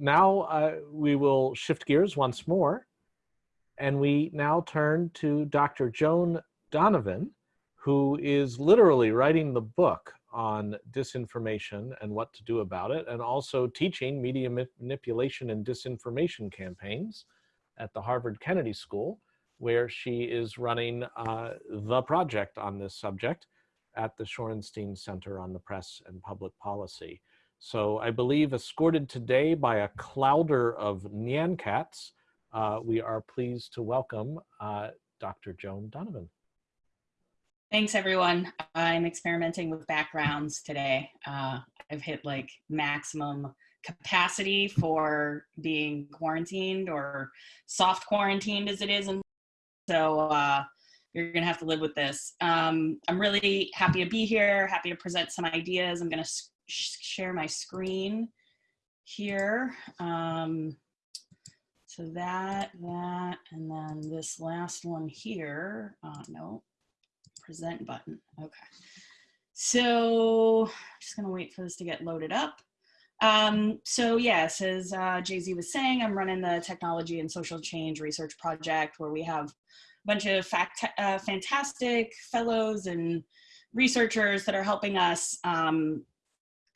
now uh, we will shift gears once more, and we now turn to Dr. Joan Donovan, who is literally writing the book on disinformation and what to do about it, and also teaching media manipulation and disinformation campaigns at the Harvard Kennedy School, where she is running uh, the project on this subject at the Shorenstein Center on the Press and Public Policy. So I believe escorted today by a clouder of Nyan cats, uh, we are pleased to welcome uh, Dr. Joan Donovan. Thanks everyone. I'm experimenting with backgrounds today. Uh, I've hit like maximum capacity for being quarantined or soft quarantined as it is. And so uh, you're gonna have to live with this. Um, I'm really happy to be here, happy to present some ideas. I'm gonna share my screen here. Um, so that, that, and then this last one here, uh, no, present button. Okay. So I'm just gonna wait for this to get loaded up. Um, so yes, as uh, JZ was saying, I'm running the technology and social change research project where we have a bunch of fact, uh, fantastic fellows and researchers that are helping us um,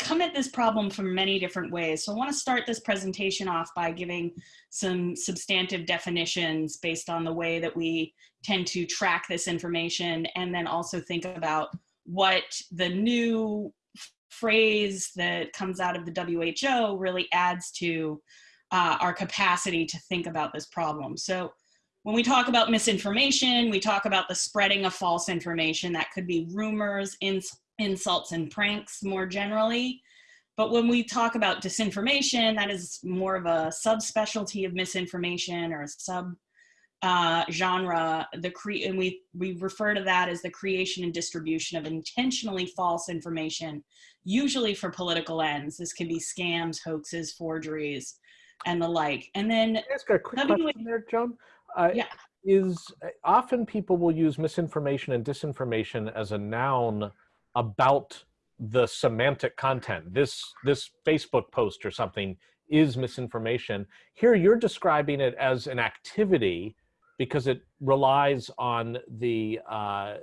come at this problem from many different ways. So I want to start this presentation off by giving some substantive definitions based on the way that we tend to track this information and then also think about what the new phrase that comes out of the WHO really adds to uh, our capacity to think about this problem. So when we talk about misinformation, we talk about the spreading of false information. That could be rumors, ins insults, and pranks more generally. But when we talk about disinformation, that is more of a subspecialty of misinformation or a sub uh, genre, the cre and we, we refer to that as the creation and distribution of intentionally false information, usually for political ends. This can be scams, hoaxes, forgeries, and the like. And then- Can I ask a quick question there, Joan? Uh, yeah. Is, uh, often people will use misinformation and disinformation as a noun about the semantic content. This, this Facebook post or something is misinformation. Here you're describing it as an activity because it relies on the uh,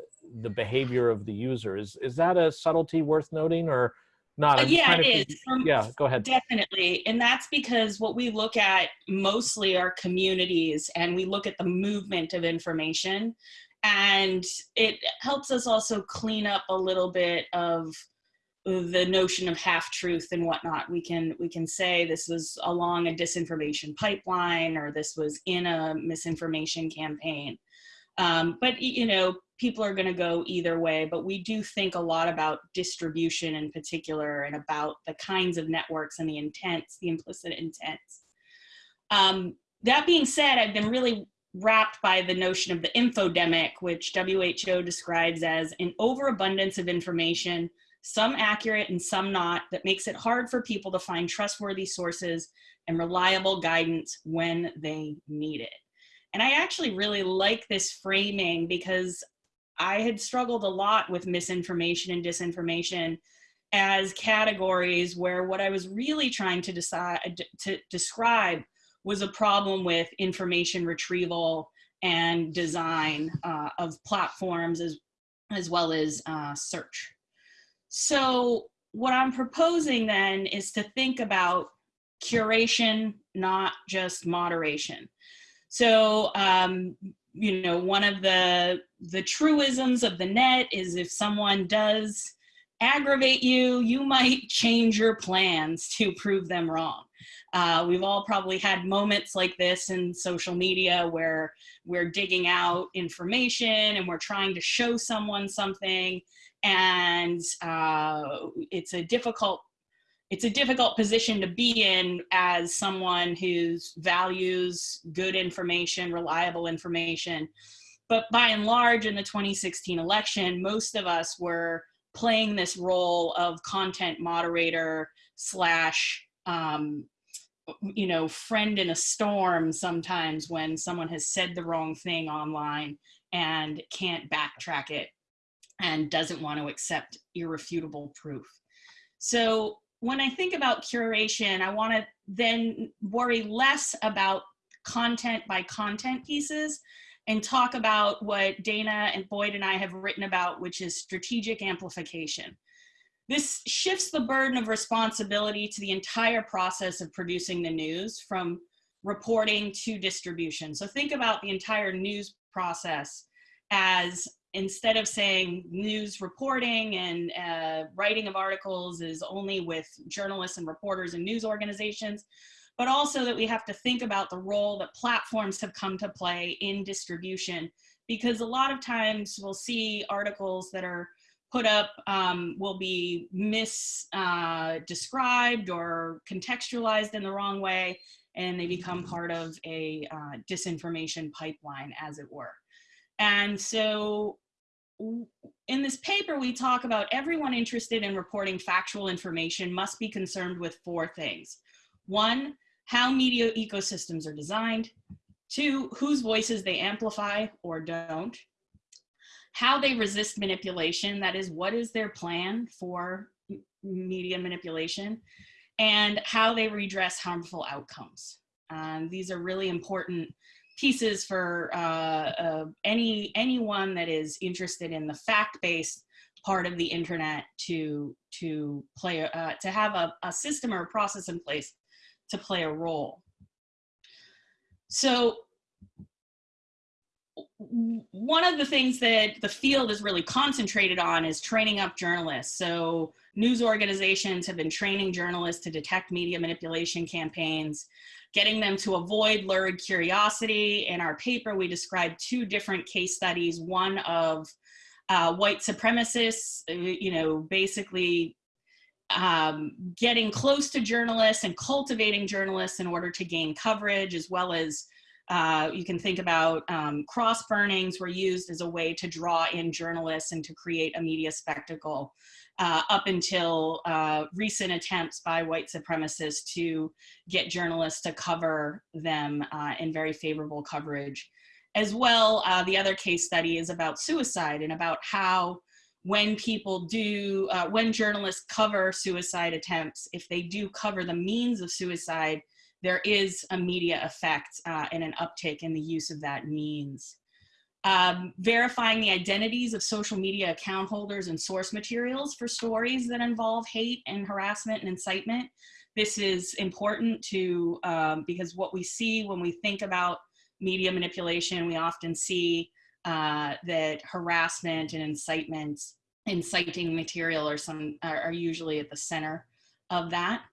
the behavior of the user. Is is that a subtlety worth noting or not? Uh, yeah, it is. Um, yeah, go ahead. Definitely, and that's because what we look at mostly are communities, and we look at the movement of information, and it helps us also clean up a little bit of the notion of half truth and whatnot. We can we can say this was along a disinformation pipeline or this was in a misinformation campaign. Um, but you know, people are going to go either way. But we do think a lot about distribution in particular and about the kinds of networks and the intents, the implicit intents. Um, that being said, I've been really wrapped by the notion of the infodemic, which WHO describes as an overabundance of information some accurate and some not, that makes it hard for people to find trustworthy sources and reliable guidance when they need it. And I actually really like this framing because I had struggled a lot with misinformation and disinformation as categories where what I was really trying to decide to describe was a problem with information retrieval and design uh, of platforms as, as well as uh, search. So what I'm proposing then is to think about curation, not just moderation. So, um, you know, one of the, the truisms of the net is if someone does aggravate you, you might change your plans to prove them wrong. Uh, we've all probably had moments like this in social media where we're digging out information and we're trying to show someone something and uh, it's a difficult it's a difficult position to be in as someone who values good information, reliable information. But by and large, in the 2016 election, most of us were playing this role of content moderator slash, um, you know, friend in a storm sometimes when someone has said the wrong thing online and can't backtrack it and doesn't want to accept irrefutable proof. So when I think about curation, I want to then worry less about content by content pieces and talk about what danah and Boyd and I have written about, which is strategic amplification. This shifts the burden of responsibility to the entire process of producing the news from reporting to distribution. So think about the entire news process as instead of saying news reporting and uh, writing of articles is only with journalists and reporters and news organizations, but also that we have to think about the role that platforms have come to play in distribution. Because a lot of times we'll see articles that are put up um, will be misdescribed uh, or contextualized in the wrong way, and they become part of a uh, disinformation pipeline, as it were. And so in this paper, we talk about everyone interested in reporting factual information must be concerned with four things. One, how media ecosystems are designed. Two, whose voices they amplify or don't. How they resist manipulation, that is, what is their plan for media manipulation, and how they redress harmful outcomes. Um, these are really important pieces for uh, uh, any anyone that is interested in the fact-based part of the internet to to play uh, to have a, a system or a process in place to play a role. So one of the things that the field is really concentrated on is training up journalists. So news organizations have been training journalists to detect media manipulation campaigns, getting them to avoid lurid curiosity. In our paper, we described two different case studies, one of uh, white supremacists, uh, you know, basically um, getting close to journalists and cultivating journalists in order to gain coverage, as well as uh, you can think about um, cross burnings were used as a way to draw in journalists and to create a media spectacle uh, up until uh, recent attempts by white supremacists to get journalists to cover them uh, in very favorable coverage. As well, uh, the other case study is about suicide and about how when people do, uh, when journalists cover suicide attempts, if they do cover the means of suicide, there is a media effect uh, and an uptick in the use of that means. Um, verifying the identities of social media account holders and source materials for stories that involve hate and harassment and incitement. This is important to, um, because what we see when we think about media manipulation, we often see uh, that harassment and incitement, inciting material are, some, are usually at the center of that.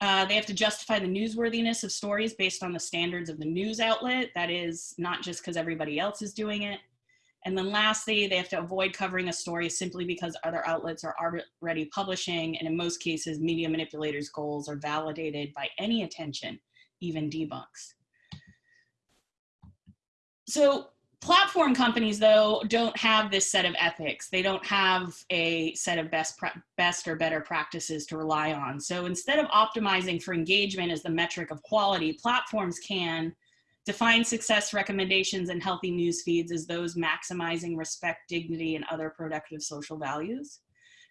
Uh, they have to justify the newsworthiness of stories based on the standards of the news outlet. That is not just because everybody else is doing it. And then lastly, they have to avoid covering a story simply because other outlets are already publishing. And in most cases, media manipulators' goals are validated by any attention, even debunks. So Platform companies, though, don't have this set of ethics. They don't have a set of best, best or better practices to rely on. So instead of optimizing for engagement as the metric of quality, platforms can define success recommendations and healthy news feeds as those maximizing respect, dignity, and other productive social values.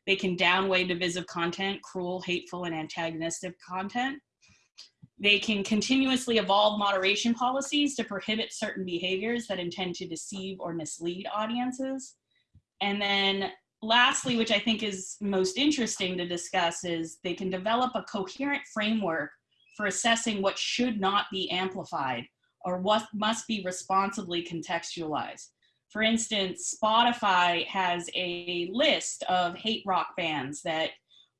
They can downweigh divisive content, cruel, hateful, and antagonistic content they can continuously evolve moderation policies to prohibit certain behaviors that intend to deceive or mislead audiences. And then lastly, which I think is most interesting to discuss is they can develop a coherent framework for assessing what should not be amplified or what must be responsibly contextualized. For instance, Spotify has a list of hate rock bands that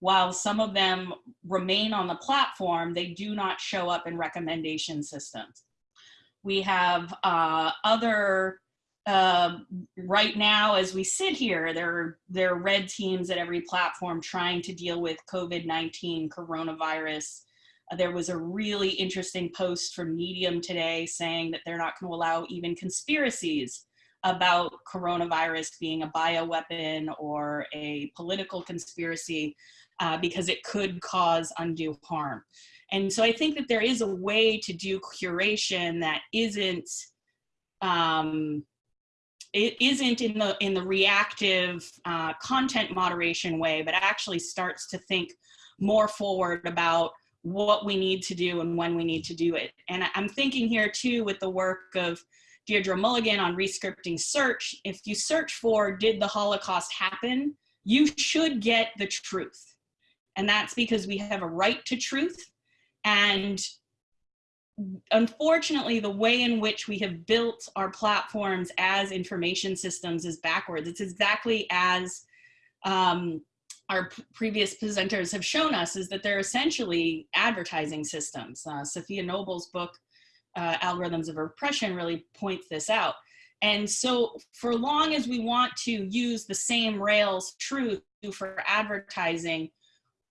while some of them remain on the platform, they do not show up in recommendation systems. We have uh, other, uh, right now as we sit here, there, there are red teams at every platform trying to deal with COVID-19 coronavirus. Uh, there was a really interesting post from Medium today saying that they're not gonna allow even conspiracies about coronavirus being a bioweapon or a political conspiracy uh, because it could cause undue harm. And so I think that there is a way to do curation that isn't um, it isn't in the in the reactive uh, content moderation way, but actually starts to think more forward about what we need to do and when we need to do it. And I'm thinking here too with the work of Deirdre Mulligan on rescripting search. If you search for did the Holocaust happen, you should get the truth. And that's because we have a right to truth. And unfortunately, the way in which we have built our platforms as information systems is backwards. It's exactly as um, our previous presenters have shown us is that they're essentially advertising systems. Uh, Safiya Noble's book, uh, Algorithms of Repression, really points this out. And so for long as we want to use the same Rails truth for advertising,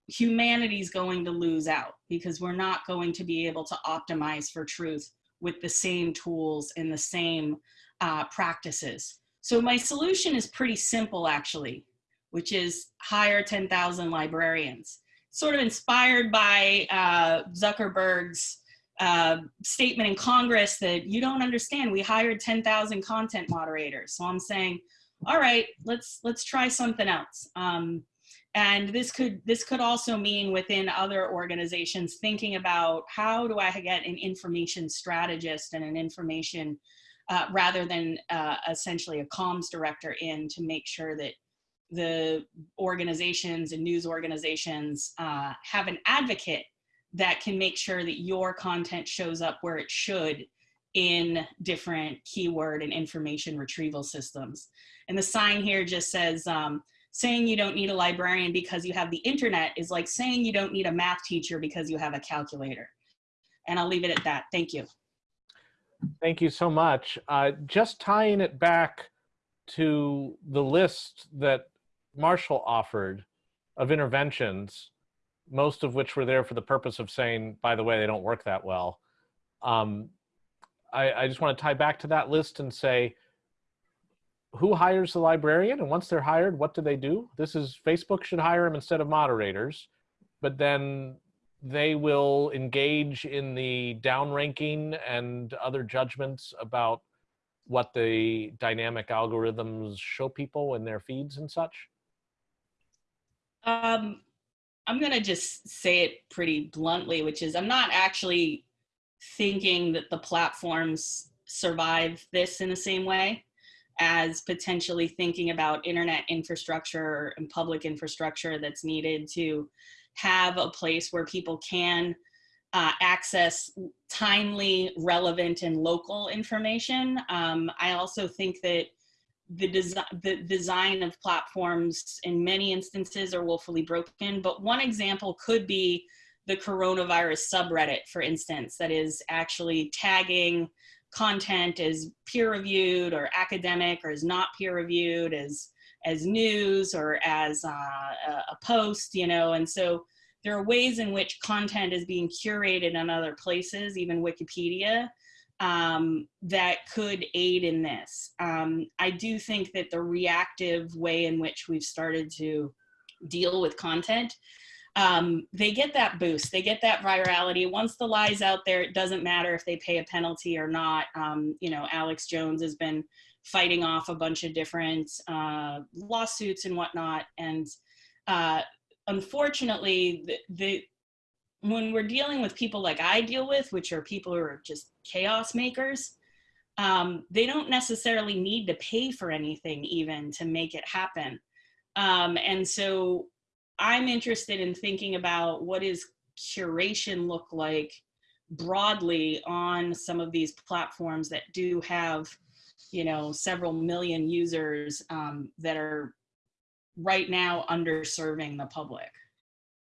humanity's going to lose out because we're not going to be able to optimize for truth with the same tools and the same uh, practices. So my solution is pretty simple actually which is hire 10,000 librarians. Sort of inspired by uh, Zuckerberg's uh, statement in Congress that you don't understand, we hired 10,000 content moderators. So I'm saying, all right, let's let's try something else. Um, and this could this could also mean within other organizations thinking about how do I get an information strategist and an information uh, rather than uh, essentially a comms director in to make sure that the organizations and news organizations uh, have an advocate that can make sure that your content shows up where it should in different keyword and information retrieval systems. And the sign here just says, um, saying you don't need a librarian because you have the internet is like saying you don't need a math teacher because you have a calculator. And I'll leave it at that. Thank you. Thank you so much. Uh, just tying it back to the list that Marshall offered of interventions, most of which were there for the purpose of saying, by the way, they don't work that well. Um, I, I just want to tie back to that list and say, who hires the librarian? And once they're hired, what do they do? This is Facebook should hire them instead of moderators, but then they will engage in the downranking and other judgments about what the dynamic algorithms show people in their feeds and such? Um, I'm going to just say it pretty bluntly, which is I'm not actually thinking that the platforms survive this in the same way as potentially thinking about internet infrastructure and public infrastructure that's needed to have a place where people can uh, access timely, relevant, and local information. Um, I also think that the, desi the design of platforms in many instances are woefully broken, but one example could be the coronavirus subreddit, for instance, that is actually tagging content is peer reviewed or academic or is not peer reviewed as as news or as uh, a post, you know, and so there are ways in which content is being curated in other places, even Wikipedia, um, that could aid in this. Um, I do think that the reactive way in which we've started to deal with content, um, they get that boost, they get that virality. Once the lie's out there, it doesn't matter if they pay a penalty or not. Um, you know, Alex Jones has been fighting off a bunch of different uh, lawsuits and whatnot. And uh, unfortunately, the, the when we're dealing with people like I deal with, which are people who are just chaos makers, um, they don't necessarily need to pay for anything even to make it happen. Um, and so I'm interested in thinking about what does curation look like broadly on some of these platforms that do have, you know, several million users um, that are right now underserving the public.